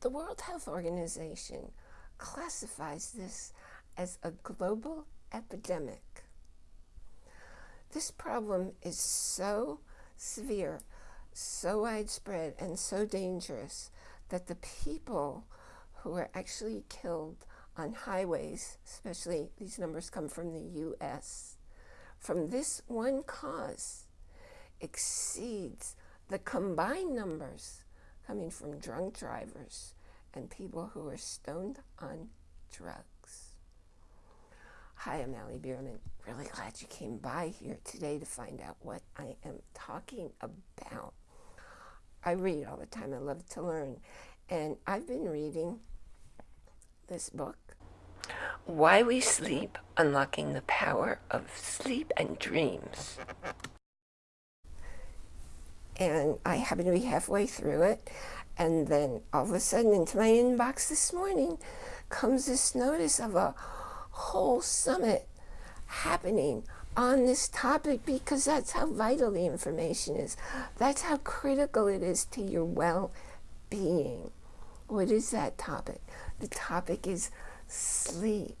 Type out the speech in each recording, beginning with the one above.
The World Health Organization classifies this as a global epidemic. This problem is so severe, so widespread, and so dangerous that the people who are actually killed on highways, especially these numbers come from the US, from this one cause exceeds the combined numbers coming from drunk drivers and people who are stoned on drugs. Hi, I'm Allie Bierman. Really glad you came by here today to find out what I am talking about. I read all the time. I love to learn. And I've been reading this book, Why We Sleep, Unlocking the Power of Sleep and Dreams and I happen to be halfway through it. And then all of a sudden into my inbox this morning comes this notice of a whole summit happening on this topic because that's how vital the information is. That's how critical it is to your well-being. What is that topic? The topic is sleep.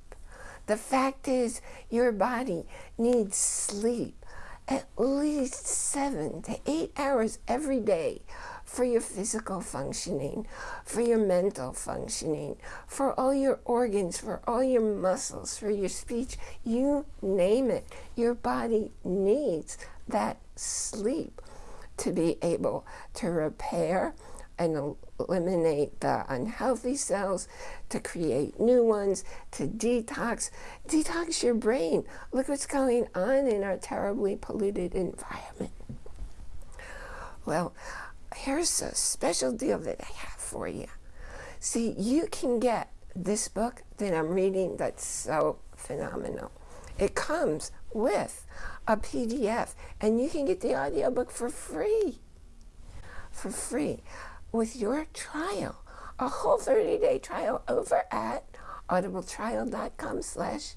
The fact is your body needs sleep at least seven to eight hours every day for your physical functioning, for your mental functioning, for all your organs, for all your muscles, for your speech, you name it. Your body needs that sleep to be able to repair and eliminate the unhealthy cells, to create new ones, to detox. Detox your brain. Look what's going on in our terribly polluted environment. Well, here's a special deal that I have for you. See, you can get this book that I'm reading that's so phenomenal. It comes with a PDF, and you can get the audiobook for free. For free with your trial, a whole 30-day trial over at audibletrial.com slash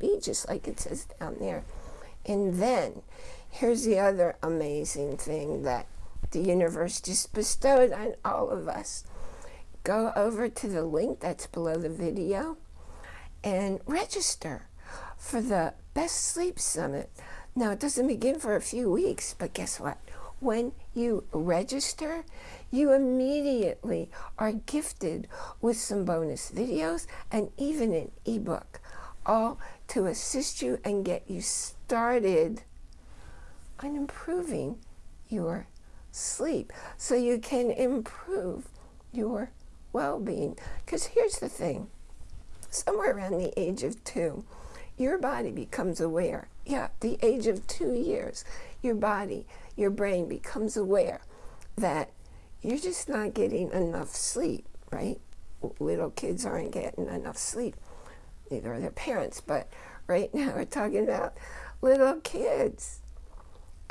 B, just like it says down there. And then, here's the other amazing thing that the universe just bestowed on all of us. Go over to the link that's below the video and register for the Best Sleep Summit. Now, it doesn't begin for a few weeks, but guess what? When you register, you immediately are gifted with some bonus videos and even an ebook, all to assist you and get you started on improving your sleep so you can improve your well-being. Because here's the thing, somewhere around the age of two, your body becomes aware. Yeah, the age of two years, your body, your brain becomes aware that you're just not getting enough sleep, right? Little kids aren't getting enough sleep. Neither are their parents. But right now we're talking about little kids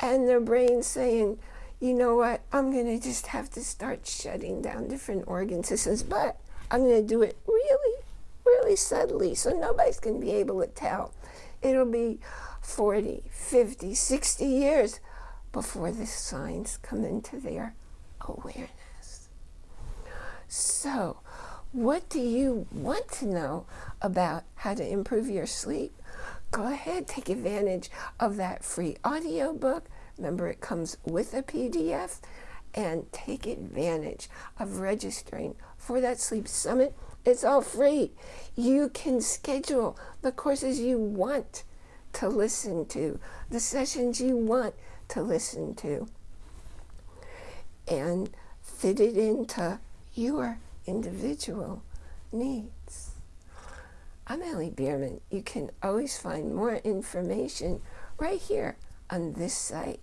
and their brain saying, you know what, I'm going to just have to start shutting down different organ systems, but I'm going to do it really, really subtly so nobody's going to be able to tell. It'll be 40, 50, 60 years before the signs come into their awareness. So, what do you want to know about how to improve your sleep? Go ahead, take advantage of that free audio book. Remember, it comes with a PDF. And take advantage of registering for that sleep summit. It's all free. You can schedule the courses you want to listen to, the sessions you want to listen to and fit it into your individual needs. I'm Allie Bierman. You can always find more information right here on this site.